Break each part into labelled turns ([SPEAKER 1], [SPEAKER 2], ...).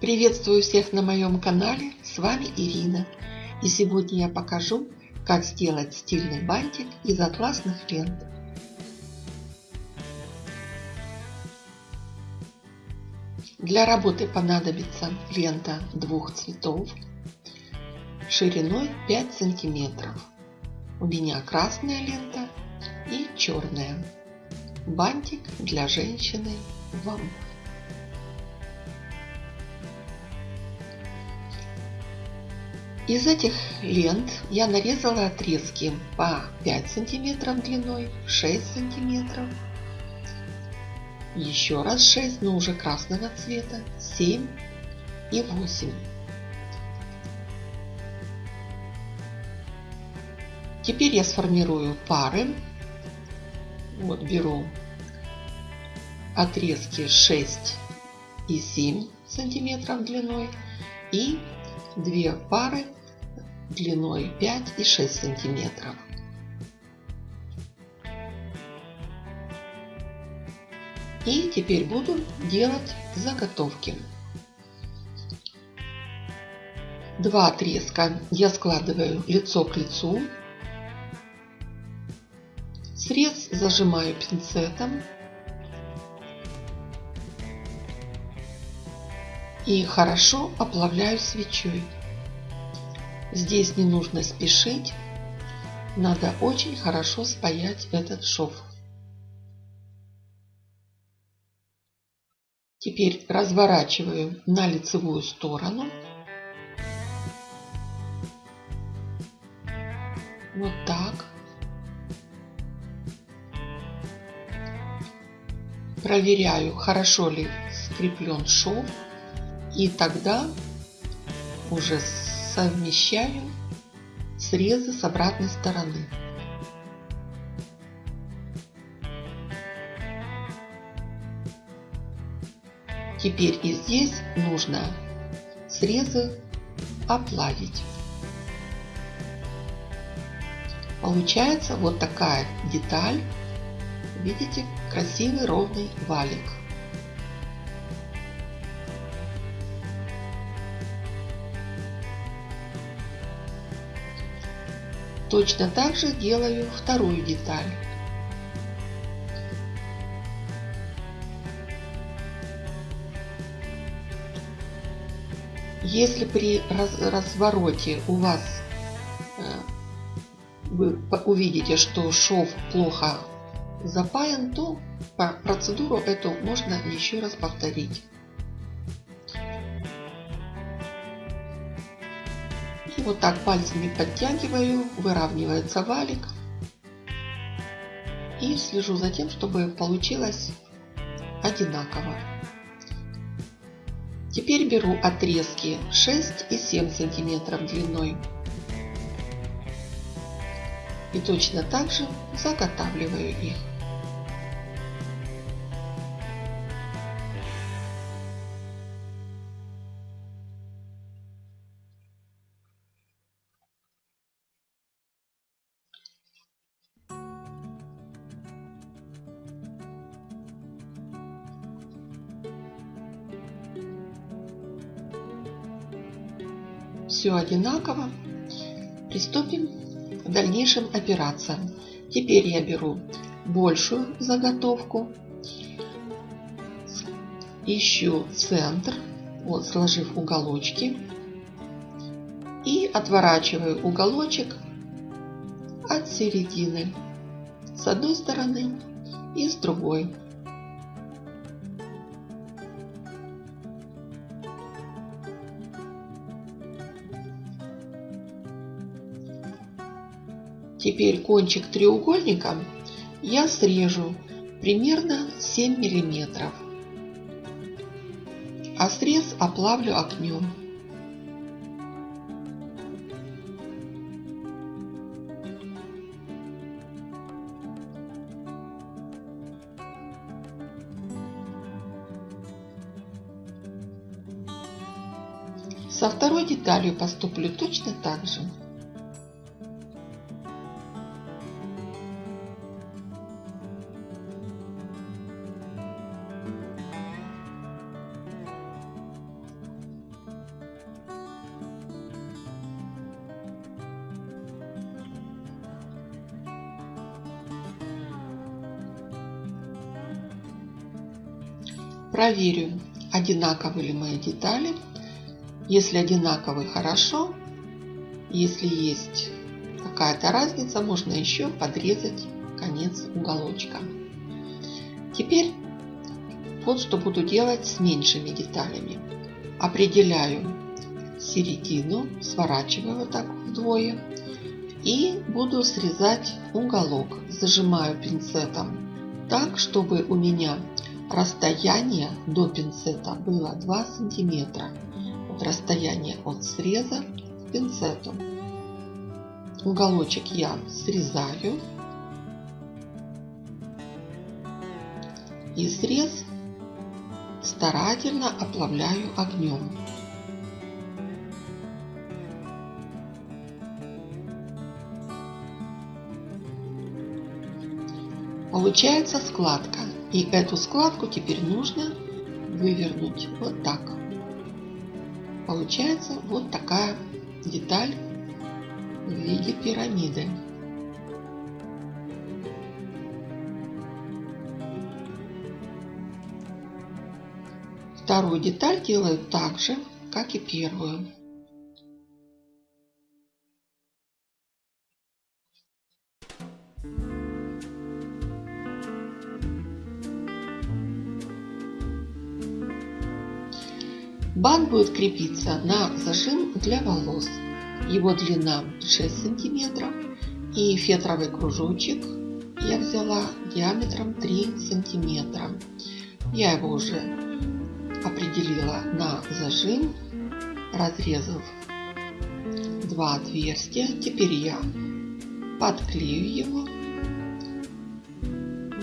[SPEAKER 1] Приветствую всех на моем канале, с вами Ирина. И сегодня я покажу, как сделать стильный бантик из атласных лент. Для работы понадобится лента двух цветов шириной 5 сантиметров. У меня красная лента и черная. Бантик для женщины вам. Из этих лент я нарезала отрезки по 5 сантиметров длиной, 6 сантиметров, еще раз 6, но уже красного цвета, 7 и 8. Теперь я сформирую пары. Вот беру отрезки 6 и 7 сантиметров длиной и две пары длиной 5 и 6 сантиметров. И теперь буду делать заготовки. Два отрезка я складываю лицо к лицу. Срез зажимаю пинцетом. И хорошо оплавляю свечой. Здесь не нужно спешить. Надо очень хорошо спаять этот шов. Теперь разворачиваю на лицевую сторону. Вот так. Проверяю, хорошо ли скреплен шов. И тогда уже совмещаю срезы с обратной стороны. Теперь и здесь нужно срезы оплавить. Получается вот такая деталь. Видите, красивый ровный валик. Точно так же делаю вторую деталь. Если при развороте у вас э, вы увидите, что шов плохо запаян, то процедуру эту можно еще раз повторить. Вот так пальцами подтягиваю, выравнивается валик. И слежу за тем, чтобы получилось одинаково. Теперь беру отрезки 6 и 7 сантиметров длиной. И точно так же заготавливаю их. Все одинаково. Приступим к дальнейшим операциям. Теперь я беру большую заготовку, ищу центр, вот сложив уголочки, и отворачиваю уголочек от середины с одной стороны и с другой. Теперь кончик треугольника я срежу примерно 7 миллиметров, а срез оплавлю огнем. Со второй деталью поступлю точно так же. Проверю, одинаковы ли мои детали. Если одинаковы, хорошо. Если есть какая-то разница, можно еще подрезать конец уголочка. Теперь вот что буду делать с меньшими деталями. Определяю середину, сворачиваю вот так вдвое и буду срезать уголок. Зажимаю пинцетом так, чтобы у меня расстояние до пинцета было 2 сантиметра. Вот расстояние от среза к пинцету. Уголочек я срезаю. И срез старательно оплавляю огнем. Получается складка. И эту складку теперь нужно вывернуть вот так. Получается вот такая деталь в виде пирамиды. Вторую деталь делаю так же, как и первую. Бант будет крепиться на зажим для волос. Его длина 6 сантиметров и фетровый кружочек я взяла диаметром 3 сантиметра. Я его уже определила на зажим, разрезав два отверстия. Теперь я подклею его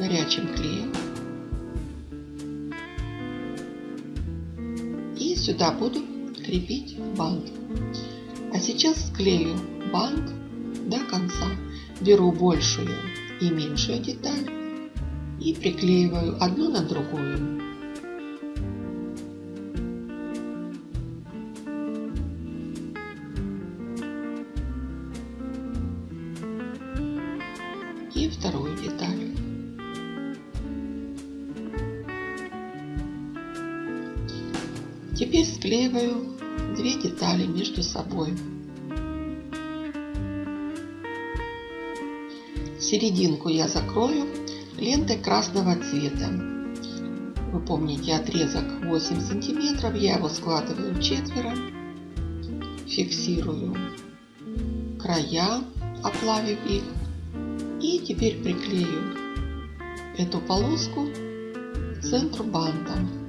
[SPEAKER 1] горячим клеем. Сюда буду крепить бант. А сейчас склею бант до конца. Беру большую и меньшую деталь и приклеиваю одну на другую. И вторую деталь. Теперь склеиваю две детали между собой. Серединку я закрою лентой красного цвета. Вы помните отрезок 8 сантиметров, я его складываю четверо, фиксирую края, оплавив их. И теперь приклею эту полоску к центру банта.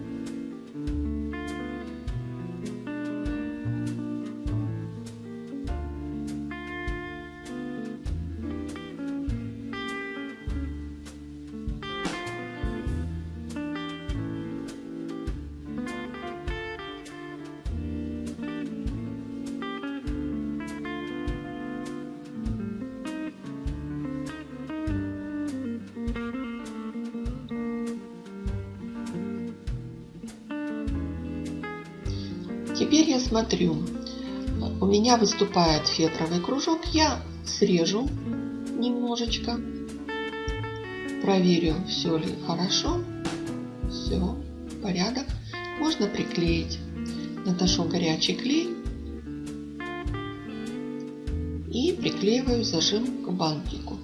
[SPEAKER 1] Теперь я смотрю, у меня выступает фетровый кружок, я срежу немножечко, проверю, все ли хорошо, все, порядок. Можно приклеить, наношу горячий клей и приклеиваю зажим к бантику.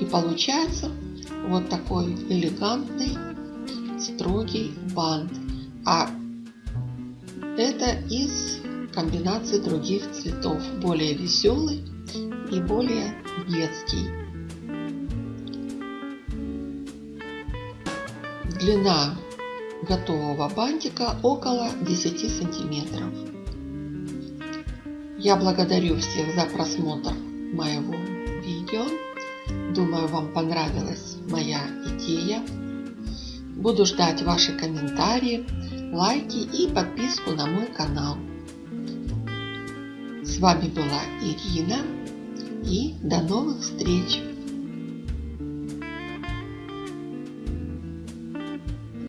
[SPEAKER 1] И получается вот такой элегантный строгий бант. А это из комбинации других цветов. Более веселый и более детский. Длина готового бантика около 10 сантиметров. Я благодарю всех за просмотр моего видео. Думаю, вам понравилась моя идея. Буду ждать ваши комментарии лайки и подписку на мой канал. С вами была Ирина и до новых встреч!